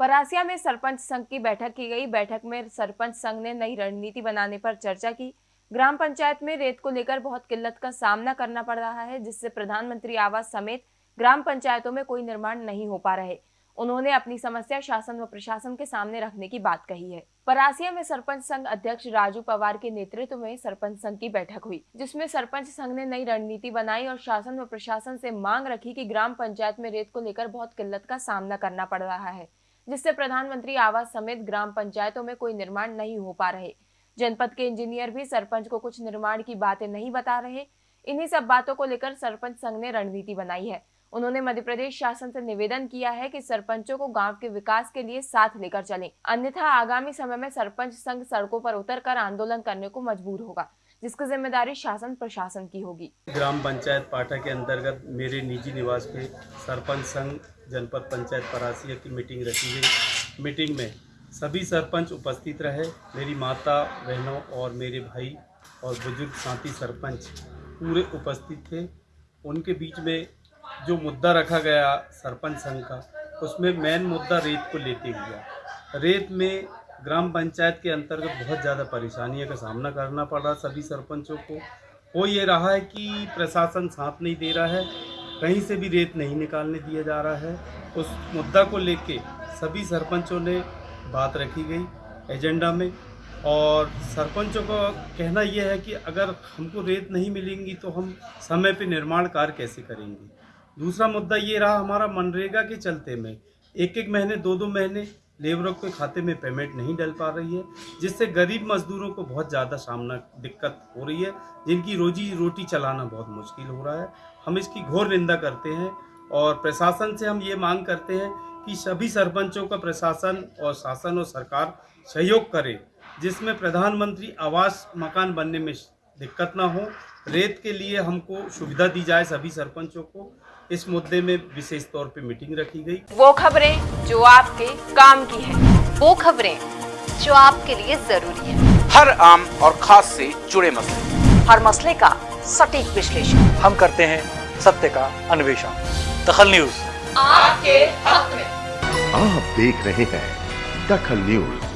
परासिया में सरपंच संघ की बैठक की गई। बैठक में सरपंच संघ ने नई रणनीति बनाने पर चर्चा की। ग्राम पंचायत में रेत को लेकर बहुत किल्लत का सामना करना पड़ रहा है, जिससे प्रधानमंत्री आवास समेत ग्राम पंचायतों में कोई निर्माण नहीं हो पा रहे। उन्होंने अपनी समस्या शासन व प्रशासन के सामने रखने की बात कही है। परासिया में सरपंच संघ अध्यक्ष राजू पवार के नेतृत्व में सरपंच संघ की बैठक हुई, जिसमें सरपंच संघ ने नई रणनीति बनाई और शासन व प्रशासन से मांग रखी कि ग्राम पंचायत में रेत को लेकर बहुत किल्लत का सामना करना पड़ रहा है। जिससे प्रधानमंत्री आवास समेत ग्राम पंचायतों में कोई निर्माण नहीं हो पा रहे। जनपद के इंजीनियर भी सरपंच को कुछ निर्माण की बातें नहीं बता रहे। इन्हीं सब बातों को लेकर सरपंच संघ ने रणनीति बनाई है। उन्होंने मध्य प्रदेश शासन से निवेदन किया है कि सरपंचों को गाँव के विकास के लिए साथ लेकर चलें। अन्यथा आगामी समय में सरपंच संघ सड़कों पर उतरकर आंदोलन करने को मजबूर होगा। जिसकी ज़िम्मेदारी शासन प्रशासन की होगी। ग्राम पंचायत पाठा के अंतर्गत मेरे निजी निवास पे सरपंच संघ जनपद पंचायत परासिया की मीटिंग रखी गई। मीटिंग में सभी सरपंच उपस्थित रहे। मेरी माता, बहनों और मेरे भाई और बुज़ुर्ग साथी सरपंच पूरे उपस्थित थे। उनके बीच में जो मुद्दा रखा गया सरपंच संघ का, उसमें मेन मुद्दा रेत को लेते हुआ रेत में ग्राम पंचायत के अंतर्गत बहुत ज़्यादा परेशानियों का सामना करना पड़ रहा सभी सरपंचों को। हो ये रहा है कि प्रशासन साथ नहीं दे रहा है, कहीं से भी रेत नहीं निकालने दिया जा रहा है। उस मुद्दा को लेके सभी सरपंचों ने बात रखी गई एजेंडा में और सरपंचों का कहना यह है कि अगर हमको रेत नहीं मिलेंगी तो हम समय पे निर्माण कार्य कैसे करेंगे। दूसरा मुद्दा ये रहा हमारा मनरेगा के चलते में। एक एक महीने दो दो महीने लेबरों के खाते में पेमेंट नहीं डल पा रही है, जिससे गरीब मजदूरों को बहुत ज़्यादा सामना दिक्कत हो रही है, जिनकी रोजी रोटी चलाना बहुत मुश्किल हो रहा है। हम इसकी घोर निंदा करते हैं और प्रशासन से हम ये मांग करते हैं कि सभी सरपंचों का प्रशासन और शासन और सरकार सहयोग करे, जिसमें प्रधानमंत्री आवास मकान बनने में दिक्कत ना हो रेत के लिए हमको सुविधा दी जाए सभी सरपंचों को। इस मुद्दे में विशेष तौर पे मीटिंग रखी गई। वो खबरें जो आपके काम की है वो खबरें जो आपके लिए ज़रूरी है। हर आम और खास से जुड़े मसले। हर मसले का सटीक विश्लेषण। हम करते हैं सत्य का अन्वेषण। दखल न्यूज़। आपके हक में। आप देख रहे हैं दखल न्यूज़।